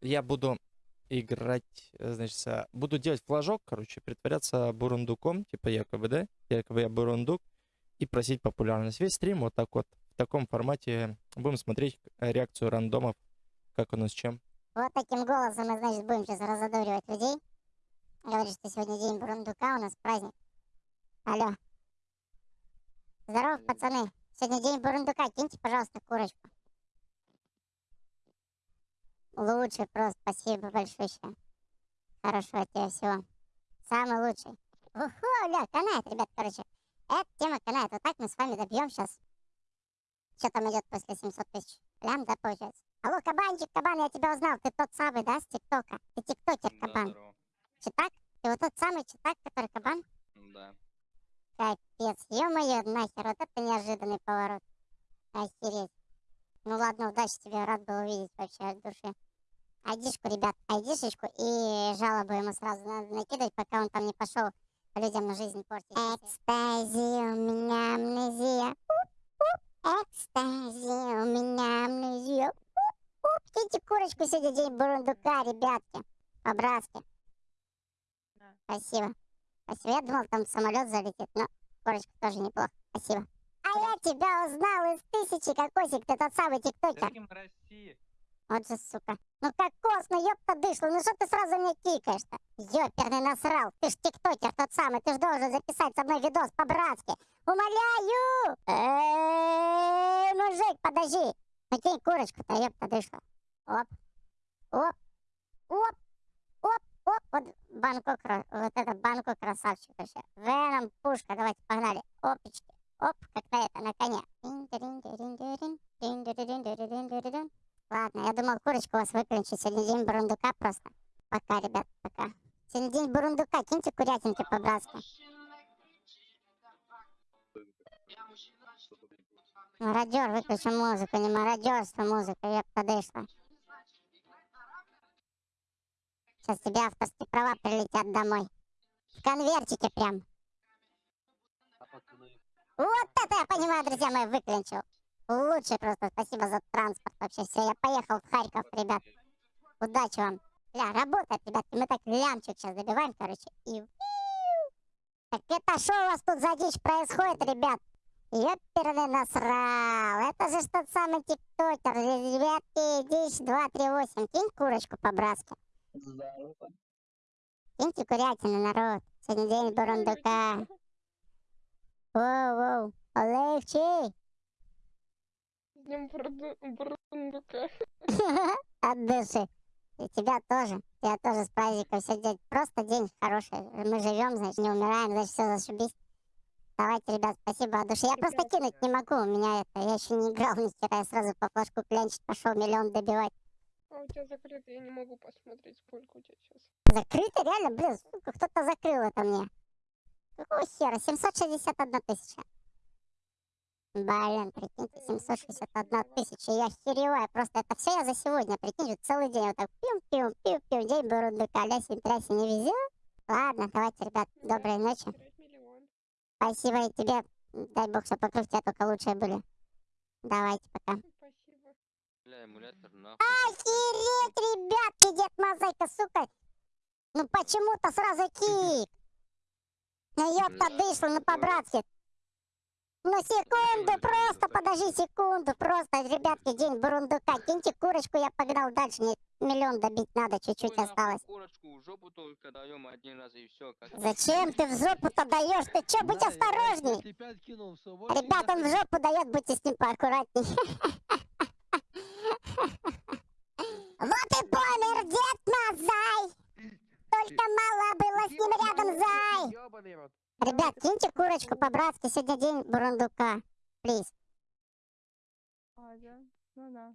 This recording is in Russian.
я буду играть, э, значит, буду делать флажок, короче, притворяться бурундуком, типа якобы, да? Якобы я бурундук, и просить популярность. Весь стрим вот так вот, в таком формате. Будем смотреть э, реакцию рандомов, как оно с чем. Вот таким голосом мы, значит, будем сейчас разодоривать людей. Говорит, что сегодня день бурундука, у нас праздник. Алло. Здорово, пацаны. Сегодня день бурундука, киньте, пожалуйста, курочку. Лучший просто, спасибо большое. Хорошего тебе всего. Самый лучший. Уху, бля, канает, ребят, короче. Эта тема канает. Вот так мы с вами добьем сейчас. Что там идет после 700 тысяч? Лям, да, получается? Алло, кабанчик, кабан, я тебя узнал. Ты тот самый, да, с ТикТока? Ты тиктокер, Да, кабан. здорово. Читак? Ты вот тот самый читак, который кабан? Да. Капец, ё-моё, нахер, вот это неожиданный поворот. Охереть. Ну ладно, удачи тебе, рад был увидеть вообще от души. Айдишку, ребят, айдишечку и жалобу ему сразу надо накидывать, пока он там не пошел людям жизнь портить. Экстази, у меня амнезия. Экстази, у меня амнезия. Киньте курочку сегодня день бурундука, ребятки. По-братски. Да. Спасибо. Спасибо. Я думал, там самолет залетит, но курочка тоже неплохо. Спасибо. А я тебя узнал из тысячи, кокосик, ты тот самый тиктокер. Каким России? Вот же, сука. Ну кокос, ну ёпта дышло, ну что ты сразу мне кикаешь-то? Ёперный насрал, ты ж тиктокер тот самый, ты ж должен записать со мной видос по-братски. Умоляю! Эй, мужик, подожди. Ну кинь курочку-то, ёпта дышло. Оп. Оп. Оп. Оп. Оп. Вот Бангкок, вот это Бангкок красавчик вообще. Веном, пушка, давайте, погнали. Опечки. Оп, как на это, на коне. Я думал, курочку у вас выключить. Сегодня день бурундука просто. Пока, ребят, пока. Сегодня день бурундука. Киньте курятинки по-братски. Мародер, выключи музыку. Не мародерство, музыка. Я подышла. Сейчас тебе авторские права прилетят домой. В конвертике прям. Вот это я понимаю, друзья мои, выключил. Лучше просто. Спасибо за транспорт вообще. Все, я поехал в Харьков, ребят. Удачи вам. Бля, работает, ребятки. Мы так лямчик сейчас добиваем, короче. И... Так это что у вас тут за дичь происходит, ребят? Ёперный насрал. Это же тот самый тиктокер. Ребятки, дичь 238. Кинь курочку по-братски. Киньте курятины, народ. Сегодня день бурундука. Воу-воу. Оливчик. Днем бурундука. От души. И тебя тоже. Тебя тоже с праздником сегодня просто день хороший. Мы живем, значит, не умираем, значит, все зашибись. Давайте, ребят, спасибо от души. Я просто кинуть не могу. У меня это, я еще не играл ни хера. Я сразу по флажку клянчить пошел миллион добивать. А у тебя закрыто, я не могу посмотреть, сколько у тебя сейчас. Закрыто? Реально? Блин, кто-то закрыл это мне. Какого хера? 761 тысяча. Блин, прикиньте, 761 тысяча. Я охереваю. Просто это все я за сегодня, прикиньте, целый день вот так пим-пим-пим-пим. День бурундука, лясень, трясень, не везет. Ладно, давайте, ребят, доброй ночи. Спасибо и тебе. Дай бог, чтобы вокруг тебя только лучшие были. Давайте, пока. Спасибо. Бля, эмулятор нахуй. Охереть, ребятки, дед Мозаика, сука. Ну почему-то сразу кик. Ну ёпта дышло, ну по-братски. Ну секунду, просто подожди секунду, просто, ребятки, день бурундука. Киньте курочку, я погнал дальше, мне миллион добить надо, чуть-чуть осталось. Курочку в жопу только даем один раз и все. Зачем ты в жопу-то даешь? Ты чё, будь осторожней. Ребят, он в жопу дает, будьте с ним поаккуратней. Вот и помер дед Мазай. Только мало было с ним рядом зай. Ребят, киньте курочку по-братски, сегодня день бурундука. Плиз. А, да? Ну да.